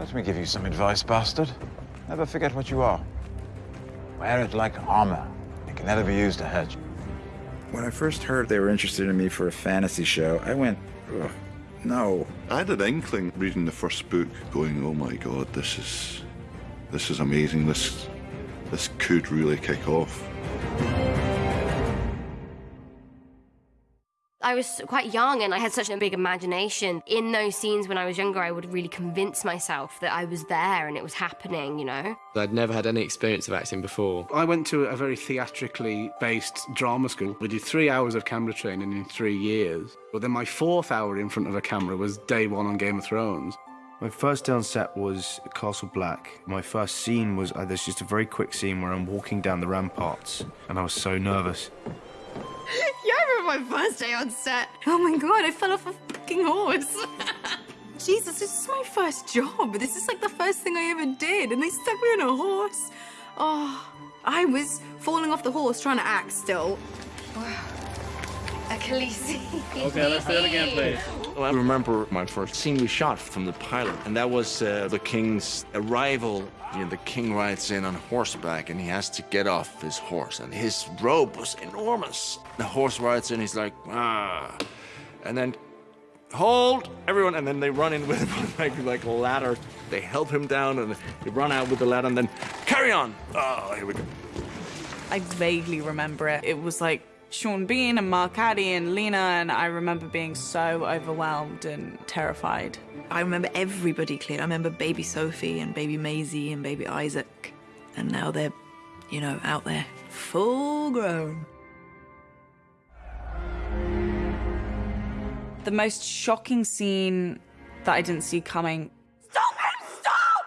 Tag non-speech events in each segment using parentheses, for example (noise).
Let me give you some advice, bastard. Never forget what you are. Wear it like armor. It can never be used to hurt you. When I first heard they were interested in me for a fantasy show, I went, Ugh, no. I had an inkling reading the first book, going, "Oh my God, this is, this is amazing. This, this could really kick off." I was quite young and I had such a big imagination. In those scenes when I was younger, I would really convince myself that I was there and it was happening, you know? I'd never had any experience of acting before. I went to a very theatrically based drama school. We did three hours of camera training in three years. But then my fourth hour in front of a camera was day one on Game of Thrones. My first day on set was Castle Black. My first scene was, uh, there's just a very quick scene where I'm walking down the ramparts and I was so nervous. (laughs) Yeah, I remember my first day on set. Oh my god, I fell off a fucking horse. (laughs) Jesus, this is my first job. This is like the first thing I ever did, and they stuck me on a horse. Oh, I was falling off the horse trying to act still. (sighs) Achilles. Okay, let's do it again, please. (laughs) I remember my first scene we shot from the pilot, and that was uh, the king's arrival. You know, the king rides in on horseback, and he has to get off his horse, and his robe was enormous. The horse rides in, he's like, ah, and then hold everyone, and then they run in with (laughs) like like a ladder. They help him down, and they run out with the ladder, and then carry on. Oh, here we go. I vaguely remember it. It was like Sean Bean and Mark Addy and Lena, and I remember being so overwhelmed and terrified. I remember everybody clearly. I remember baby Sophie and baby Maisie and baby Isaac. And now they're, you know, out there, full grown. The most shocking scene that I didn't see coming. Stop him! Stop!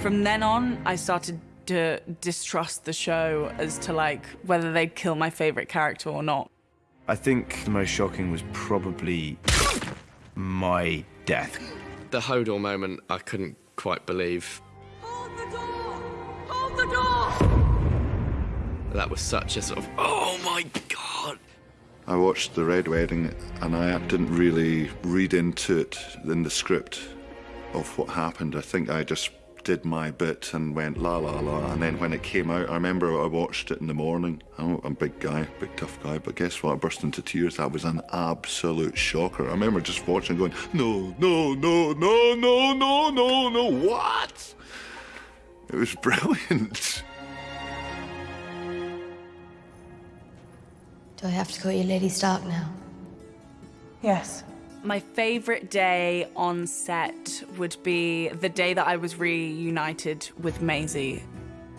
From then on, I started to distrust the show as to like whether they'd kill my favorite character or not. I think the most shocking was probably my death. The Hodor moment, I couldn't quite believe. Hold the door! Hold the door! That was such a sort of, oh my god! I watched the Red Wedding, and I didn't really read into it in the script of what happened. I think I just did my bit and went la la la. And then when it came out, I remember I watched it in the morning. I'm a big guy, big tough guy, but guess what? I burst into tears. That was an absolute shocker. I remember just watching, going, no, no, no, no, no, no, no, no, what? It was (laughs) brilliant. Do I have to call you Lady Stark now? Yes. My favorite day on set would be the day that I was reunited with Maisie.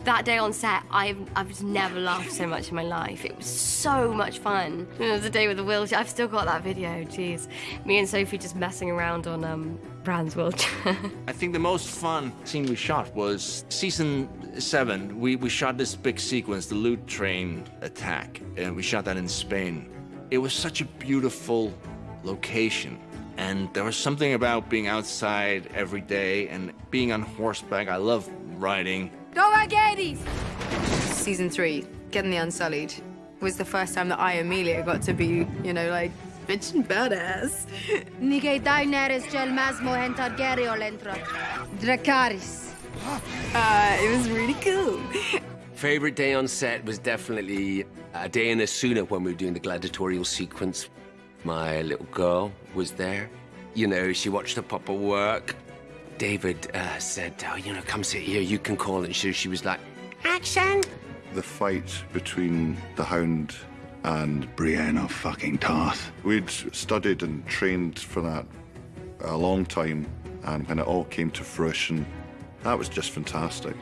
That day on set, I've, I've never laughed so much in my life. It was so much fun. It was the day with the wheelchair. I've still got that video, jeez. Me and Sophie just messing around on um, Bran's wheelchair. (laughs) I think the most fun scene we shot was season seven. We, we shot this big sequence, the loot train attack, and we shot that in Spain. It was such a beautiful location. And there was something about being outside every day and being on horseback. I love riding. Go Agades! Season three, Getting the Unsullied, was the first time that I, Amelia, got to be, you know, like, bitch and badass. (laughs) Nigei Daenerys gel masmo hen Targaryen entro. Dracarys. Uh, it was really cool. (laughs) Favorite day on set was definitely a day in Osuna when we were doing the gladiatorial sequence. My little girl was there. You know, she watched the papa work. David uh, said, oh, you know, come sit here, you can call it. So she was like, action! The fight between the Hound and Brienne of fucking Tarth. We'd studied and trained for that a long time, and when it all came to fruition, that was just fantastic.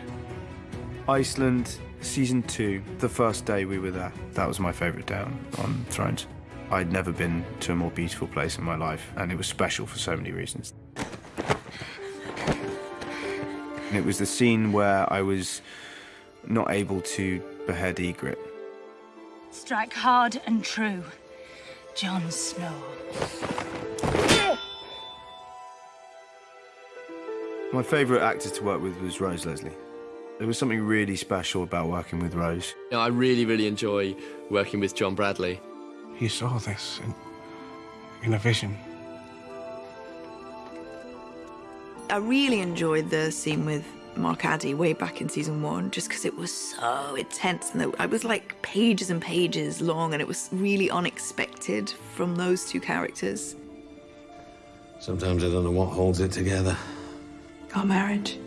Iceland, season two, the first day we were there. That was my favourite day on, on Thrones. I'd never been to a more beautiful place in my life, and it was special for so many reasons. And it was the scene where I was not able to behead Ygritte. Strike hard and true. Jon Snow. My favourite actor to work with was Rose Leslie. There was something really special about working with Rose. You know, I really, really enjoy working with John Bradley. He saw this in, in a vision. I really enjoyed the scene with Mark Addy way back in season one, just because it was so intense and it was like pages and pages long, and it was really unexpected from those two characters. Sometimes I don't know what holds it together. Our marriage.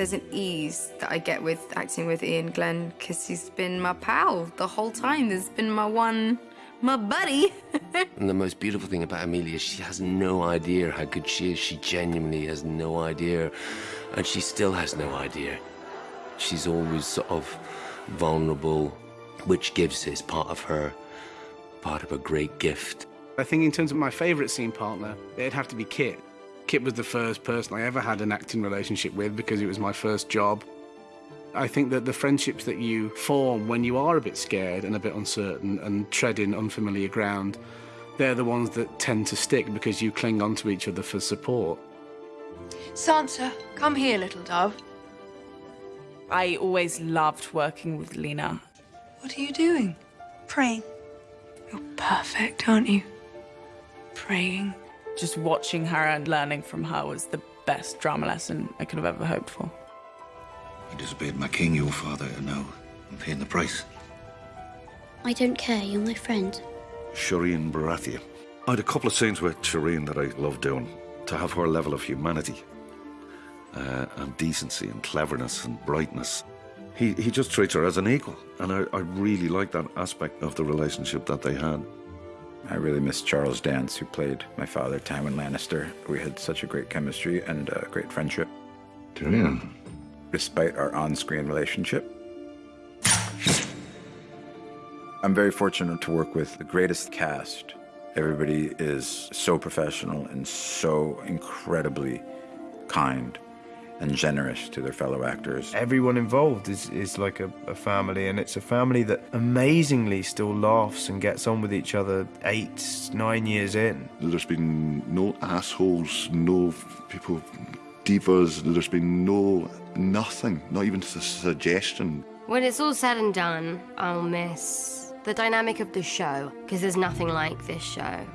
There's an ease that I get with acting with Iain Glen because he's been my pal the whole time. There's been my one, my buddy. (laughs) And the most beautiful thing about Amelia, she has no idea how good she is. She genuinely has no idea. And she still has no idea. She's always sort of vulnerable, which gives is part of her, part of a great gift. I think in terms of my favourite scene partner, it'd have to be Kit. Kit was the first person I ever had an acting relationship with because it was my first job. I think that the friendships that you form when you are a bit scared and a bit uncertain and treading unfamiliar ground, they're the ones that tend to stick because you cling onto each other for support. Sansa, come here, little dove. I always loved working with Lena. What are you doing? Praying. You're perfect, aren't you? Praying. Just watching her and learning from her was the best drama lesson I could have ever hoped for. You disobeyed my king, your father, and now I'm paying the price. I don't care, you're my friend. Shireen Baratheon. I had a couple of scenes with Shireen that I loved doing. To have her level of humanity uh, and decency and cleverness and brightness. He, he just treats her as an equal. And I, I really like that aspect of the relationship that they had. I really miss Charles Dance, who played my father, Tywin Lannister. We had such a great chemistry and a great friendship. Tyrion. Despite our on-screen relationship. I'm very fortunate to work with the greatest cast. Everybody is so professional and so incredibly kind and generous to their fellow actors. Everyone involved is, is like a, a family, and it's a family that amazingly still laughs and gets on with each other eight, nine years in. There's been no assholes, no people, divas. There's been no nothing, not even a suggestion. When it's all said and done, I'll miss the dynamic of the show because there's nothing like this show.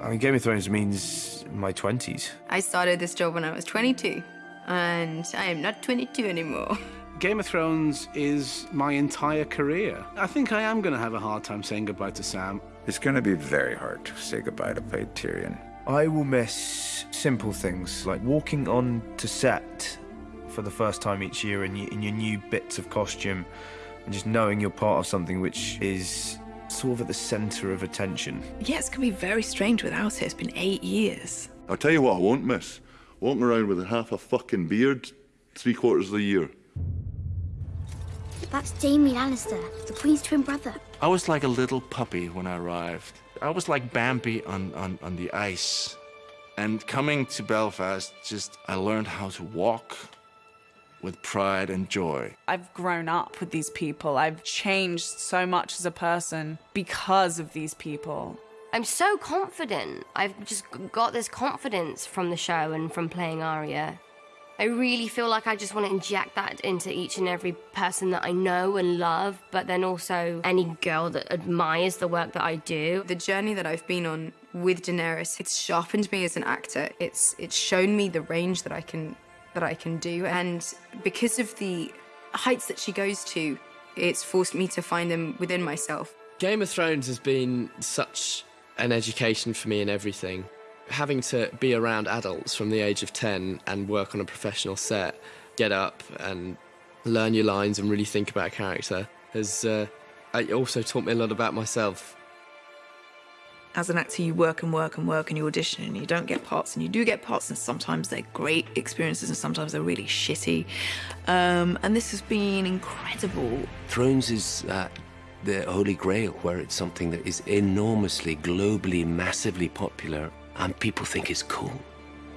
I mean, Game of Thrones means my 20s. I started this job when I was 22, and I am not 22 anymore. (laughs) Game of Thrones is my entire career. I think I am going to have a hard time saying goodbye to Sam. It's going to be very hard to say goodbye to play Tyrion. I will miss simple things like walking on to set for the first time each year in your, in your new bits of costume and just knowing you're part of something which is sort of at the center of attention. Yeah, it's going to be very strange without it. It's been eight years. I'll tell you what I won't miss. Walking around with a half a fucking beard three quarters of the year. That's Jaime Lannister, the Queen's twin brother. I was like a little puppy when I arrived. I was like Bambi on, on, on the ice. And coming to Belfast, just I learned how to walk with pride and joy. I've grown up with these people. I've changed so much as a person because of these people. I'm so confident. I've just got this confidence from the show and from playing Arya. I really feel like I just want to inject that into each and every person that I know and love, but then also any girl that admires the work that I do. The journey that I've been on with Daenerys, it's sharpened me as an actor. It's it's shown me the range that I can that I can do, and because of the heights that she goes to, it's forced me to find them within myself. Game of Thrones has been such an education for me in everything. Having to be around adults from the age of 10 and work on a professional set, get up and learn your lines and really think about a character has uh, also taught me a lot about myself. As an actor, you work and work and work and you audition and you don't get parts and you do get parts and sometimes they're great experiences and sometimes they're really shitty. Um, and this has been incredible. Thrones is uh, the holy grail where it's something that is enormously, globally, massively popular and people think it's cool.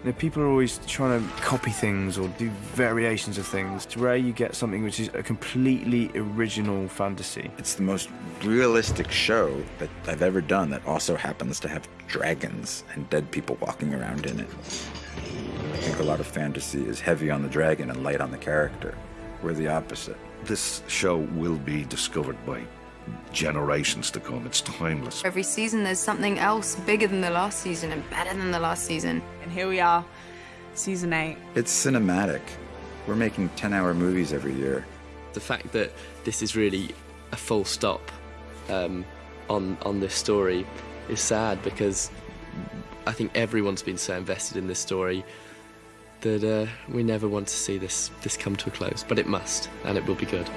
You know, people are always trying to copy things or do variations of things. It's rare you get something which is a completely original fantasy. It's the most realistic show that I've ever done that also happens to have dragons and dead people walking around in it. I think a lot of fantasy is heavy on the dragon and light on the character. We're the opposite. This show will be discovered by generations to come. It's timeless. Every season there's something else bigger than the last season and better than the last season. And here we are, season eight. It's cinematic. We're making 10 hour movies every year. The fact that this is really a full stop um, on on this story is sad because I think everyone's been so invested in this story that uh, we never want to see this this come to a close, but it must, and it will be good.